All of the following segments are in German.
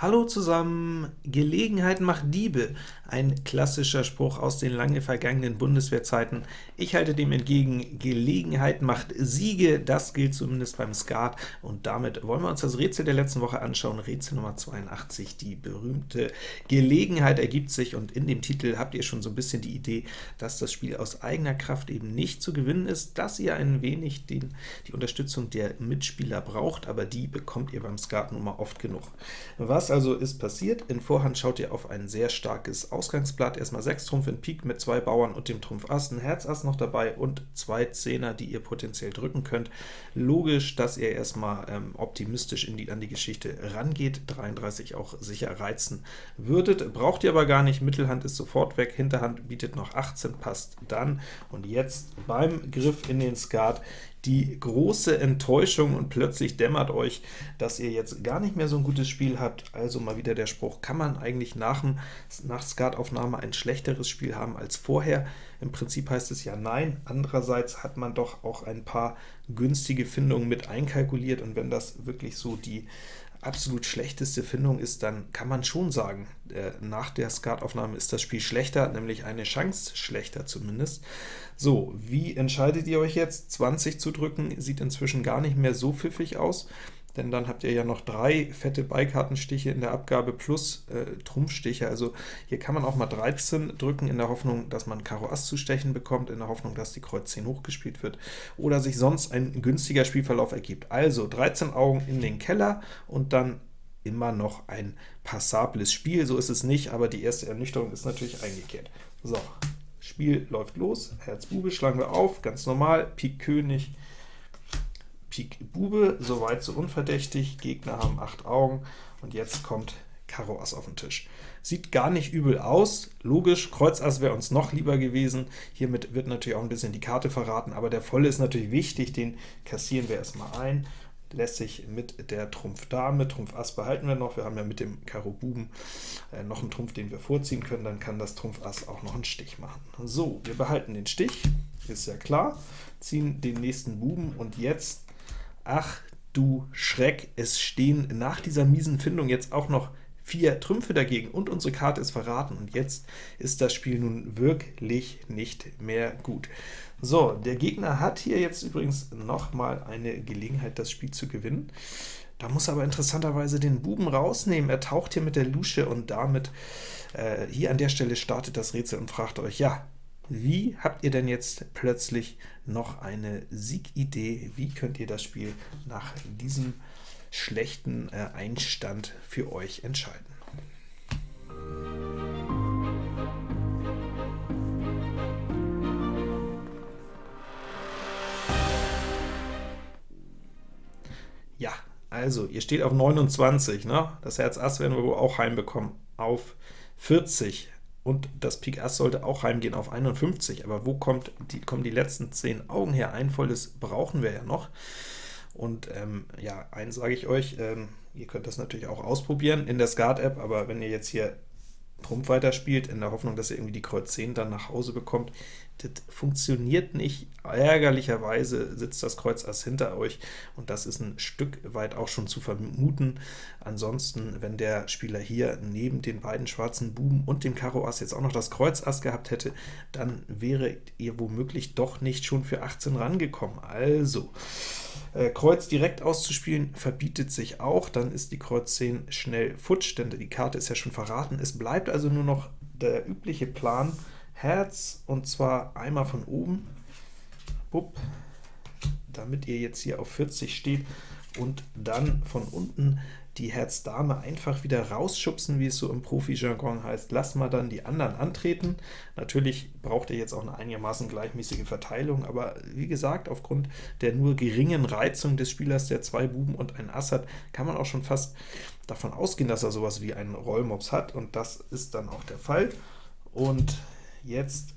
Hallo zusammen! Gelegenheit macht Diebe, ein klassischer Spruch aus den lange vergangenen Bundeswehrzeiten. Ich halte dem entgegen, Gelegenheit macht Siege, das gilt zumindest beim Skat, und damit wollen wir uns das Rätsel der letzten Woche anschauen, Rätsel Nummer 82. Die berühmte Gelegenheit ergibt sich, und in dem Titel habt ihr schon so ein bisschen die Idee, dass das Spiel aus eigener Kraft eben nicht zu gewinnen ist, dass ihr ein wenig den, die Unterstützung der Mitspieler braucht, aber die bekommt ihr beim Skat nun mal oft genug. Was also ist passiert? In Vorhand schaut ihr auf ein sehr starkes Ausgangsblatt. Erstmal 6 Trumpf in Pik mit zwei Bauern und dem Trumpf Ass, ein Herz Ass noch dabei und zwei Zehner, die ihr potenziell drücken könnt. Logisch, dass ihr erstmal ähm, optimistisch die, an die Geschichte rangeht, 33 auch sicher reizen würdet. Braucht ihr aber gar nicht, Mittelhand ist sofort weg, Hinterhand bietet noch 18, passt dann. Und jetzt beim Griff in den Skat die große Enttäuschung und plötzlich dämmert euch, dass ihr jetzt gar nicht mehr so ein gutes Spiel habt. Also mal wieder der Spruch, kann man eigentlich nach, nach Skataufnahme ein schlechteres Spiel haben als vorher? Im Prinzip heißt es ja nein. Andererseits hat man doch auch ein paar günstige Findungen mit einkalkuliert, und wenn das wirklich so die absolut schlechteste Findung ist, dann kann man schon sagen, äh, nach der Skataufnahme ist das Spiel schlechter, nämlich eine Chance schlechter zumindest. So, wie entscheidet ihr euch jetzt? 20 zu drücken sieht inzwischen gar nicht mehr so pfiffig aus denn dann habt ihr ja noch drei fette Beikartenstiche in der Abgabe plus äh, Trumpfstiche. Also hier kann man auch mal 13 drücken, in der Hoffnung, dass man Karo Ass zu stechen bekommt, in der Hoffnung, dass die Kreuz 10 hochgespielt wird, oder sich sonst ein günstiger Spielverlauf ergibt. Also 13 Augen in den Keller und dann immer noch ein passables Spiel. So ist es nicht, aber die erste Ernüchterung ist natürlich eingekehrt. So, Spiel läuft los, Herz Bube schlagen wir auf, ganz normal, Pik König, Pik Bube, soweit so unverdächtig, Gegner haben 8 Augen, und jetzt kommt Karo Ass auf den Tisch. Sieht gar nicht übel aus, logisch, Kreuz Ass wäre uns noch lieber gewesen, hiermit wird natürlich auch ein bisschen die Karte verraten, aber der Volle ist natürlich wichtig, den kassieren wir erstmal ein, lässt sich mit der Trumpf Dame, Trumpf Ass behalten wir noch, wir haben ja mit dem Karo Buben äh, noch einen Trumpf, den wir vorziehen können, dann kann das Trumpf Ass auch noch einen Stich machen. So, wir behalten den Stich, ist ja klar, ziehen den nächsten Buben, und jetzt Ach du Schreck, es stehen nach dieser miesen Findung jetzt auch noch vier Trümpfe dagegen, und unsere Karte ist verraten, und jetzt ist das Spiel nun wirklich nicht mehr gut. So, der Gegner hat hier jetzt übrigens noch mal eine Gelegenheit, das Spiel zu gewinnen. Da muss er aber interessanterweise den Buben rausnehmen. Er taucht hier mit der Lusche, und damit äh, hier an der Stelle startet das Rätsel und fragt euch, ja, wie habt ihr denn jetzt plötzlich noch eine Siegidee? Wie könnt ihr das Spiel nach diesem schlechten äh, Einstand für euch entscheiden? Ja, also, ihr steht auf 29, ne? das Herz Ass werden wir wohl auch heimbekommen, auf 40 und das Pik Ass sollte auch heimgehen auf 51, aber wo kommt die, kommen die letzten 10 Augen her? Ein volles brauchen wir ja noch. Und ähm, ja, eins sage ich euch, ähm, ihr könnt das natürlich auch ausprobieren in der Skat-App, aber wenn ihr jetzt hier Trumpf weiterspielt, in der Hoffnung, dass ihr irgendwie die Kreuz 10 dann nach Hause bekommt, das funktioniert nicht. Ärgerlicherweise sitzt das Kreuz Ass hinter euch, und das ist ein Stück weit auch schon zu vermuten. Ansonsten, wenn der Spieler hier neben den beiden schwarzen Buben und dem Karo Ass jetzt auch noch das Kreuz Ass gehabt hätte, dann wäre ihr womöglich doch nicht schon für 18 rangekommen. Also, äh, Kreuz direkt auszuspielen verbietet sich auch, dann ist die Kreuz 10 schnell futsch, denn die Karte ist ja schon verraten. Es bleibt also nur noch der übliche Plan, Herz, und zwar einmal von oben, Bup, damit ihr jetzt hier auf 40 steht, und dann von unten die Herz-Dame einfach wieder rausschubsen, wie es so im Profi-Jargon heißt. Lasst mal dann die anderen antreten. Natürlich braucht ihr jetzt auch eine einigermaßen gleichmäßige Verteilung, aber wie gesagt, aufgrund der nur geringen Reizung des Spielers, der zwei Buben und ein Ass hat, kann man auch schon fast davon ausgehen, dass er sowas wie einen Rollmops hat, und das ist dann auch der Fall. Und jetzt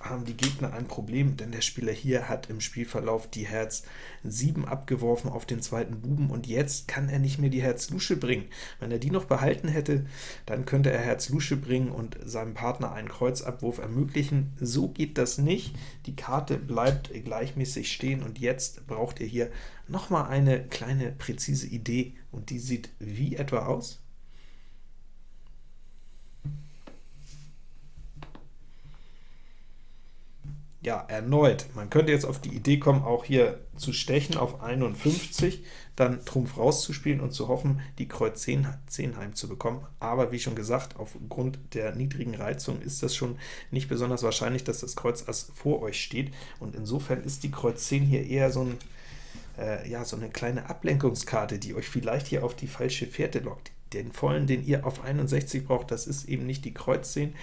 haben die Gegner ein Problem, denn der Spieler hier hat im Spielverlauf die Herz 7 abgeworfen auf den zweiten Buben, und jetzt kann er nicht mehr die Herz Lusche bringen. Wenn er die noch behalten hätte, dann könnte er Herz Lusche bringen und seinem Partner einen Kreuzabwurf ermöglichen. So geht das nicht. Die Karte bleibt gleichmäßig stehen, und jetzt braucht ihr hier nochmal eine kleine präzise Idee, und die sieht wie etwa aus? Ja, erneut. Man könnte jetzt auf die Idee kommen, auch hier zu stechen auf 51, dann Trumpf rauszuspielen und zu hoffen, die Kreuz 10, 10 heimzubekommen. Aber wie schon gesagt, aufgrund der niedrigen Reizung ist das schon nicht besonders wahrscheinlich, dass das Kreuz Ass vor euch steht, und insofern ist die Kreuz 10 hier eher so ein äh, ja, so eine kleine Ablenkungskarte, die euch vielleicht hier auf die falsche Fährte lockt. Den vollen, den ihr auf 61 braucht, das ist eben nicht die Kreuz 10,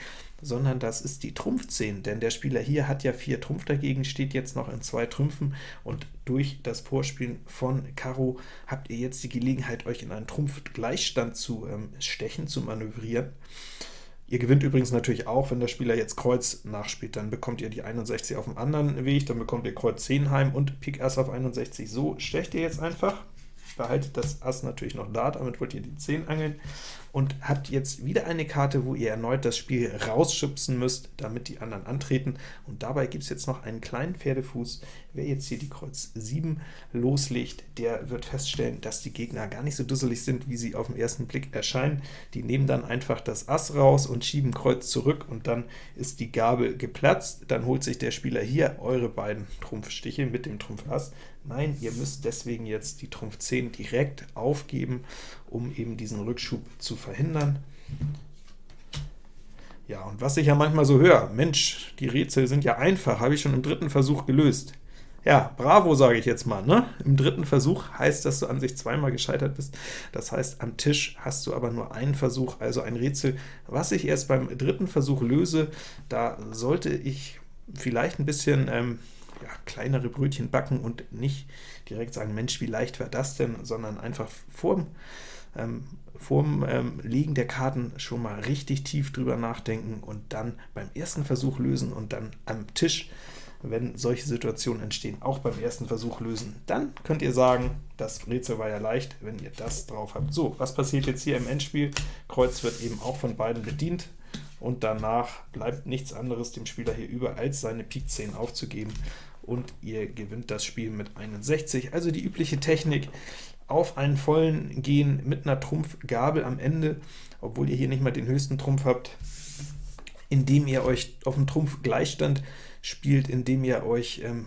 sondern das ist die Trumpf 10, denn der Spieler hier hat ja 4 Trumpf dagegen, steht jetzt noch in zwei Trümpfen, und durch das Vorspielen von Karo habt ihr jetzt die Gelegenheit, euch in einen Trumpf-Gleichstand zu ähm, stechen, zu manövrieren. Ihr gewinnt übrigens natürlich auch, wenn der Spieler jetzt Kreuz nachspielt, dann bekommt ihr die 61 auf dem anderen Weg, dann bekommt ihr Kreuz 10 heim und Pik Ass auf 61. So stecht ihr jetzt einfach behaltet das Ass natürlich noch da, damit wollt ihr die 10 angeln, und habt jetzt wieder eine Karte, wo ihr erneut das Spiel rausschubsen müsst, damit die anderen antreten, und dabei gibt es jetzt noch einen kleinen Pferdefuß. Wer jetzt hier die Kreuz 7 loslegt, der wird feststellen, dass die Gegner gar nicht so dusselig sind, wie sie auf den ersten Blick erscheinen. Die nehmen dann einfach das Ass raus und schieben Kreuz zurück, und dann ist die Gabel geplatzt. Dann holt sich der Spieler hier eure beiden Trumpfstiche mit dem Trumpf Ass, Nein, ihr müsst deswegen jetzt die Trumpf 10 direkt aufgeben, um eben diesen Rückschub zu verhindern. Ja, und was ich ja manchmal so höre, Mensch, die Rätsel sind ja einfach, habe ich schon im dritten Versuch gelöst. Ja, bravo, sage ich jetzt mal. Ne? Im dritten Versuch heißt, dass du an sich zweimal gescheitert bist. Das heißt, am Tisch hast du aber nur einen Versuch, also ein Rätsel, was ich erst beim dritten Versuch löse. Da sollte ich vielleicht ein bisschen ähm, ja, kleinere Brötchen backen und nicht direkt sagen, Mensch, wie leicht war das denn, sondern einfach vorm, ähm, vorm ähm, Legen der Karten schon mal richtig tief drüber nachdenken und dann beim ersten Versuch lösen und dann am Tisch, wenn solche Situationen entstehen, auch beim ersten Versuch lösen. Dann könnt ihr sagen, das Rätsel war ja leicht, wenn ihr das drauf habt. So, was passiert jetzt hier im Endspiel? Kreuz wird eben auch von beiden bedient, und danach bleibt nichts anderes dem Spieler hier über, als seine Pik 10 aufzugeben und ihr gewinnt das Spiel mit 61. Also die übliche Technik, auf einen vollen gehen mit einer Trumpfgabel am Ende, obwohl ihr hier nicht mal den höchsten Trumpf habt, indem ihr euch auf dem Trumpf Gleichstand spielt, indem ihr euch ähm,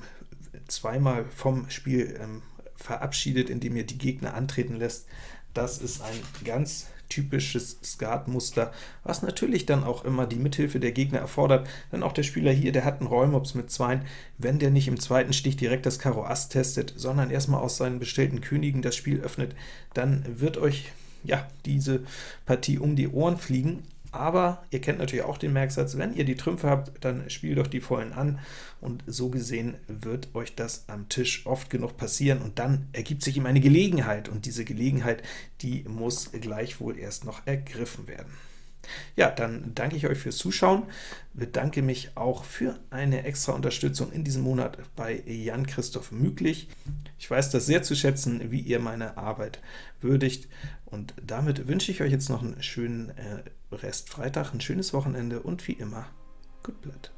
zweimal vom Spiel ähm, verabschiedet, indem ihr die Gegner antreten lässt. Das ist ein ganz typisches Skatmuster, was natürlich dann auch immer die Mithilfe der Gegner erfordert, denn auch der Spieler hier, der hat einen Rollmops mit 2, wenn der nicht im zweiten Stich direkt das Karo Ass testet, sondern erstmal aus seinen bestellten Königen das Spiel öffnet, dann wird euch ja, diese Partie um die Ohren fliegen, aber ihr kennt natürlich auch den Merksatz, wenn ihr die Trümpfe habt, dann spielt doch die Vollen an, und so gesehen wird euch das am Tisch oft genug passieren, und dann ergibt sich ihm eine Gelegenheit, und diese Gelegenheit, die muss gleichwohl erst noch ergriffen werden. Ja, dann danke ich euch fürs Zuschauen, bedanke mich auch für eine extra Unterstützung in diesem Monat bei Jan-Christoph Müglich. Ich weiß das sehr zu schätzen, wie ihr meine Arbeit würdigt, und damit wünsche ich euch jetzt noch einen schönen äh, Rest Freitag, ein schönes Wochenende und wie immer, gut Blatt.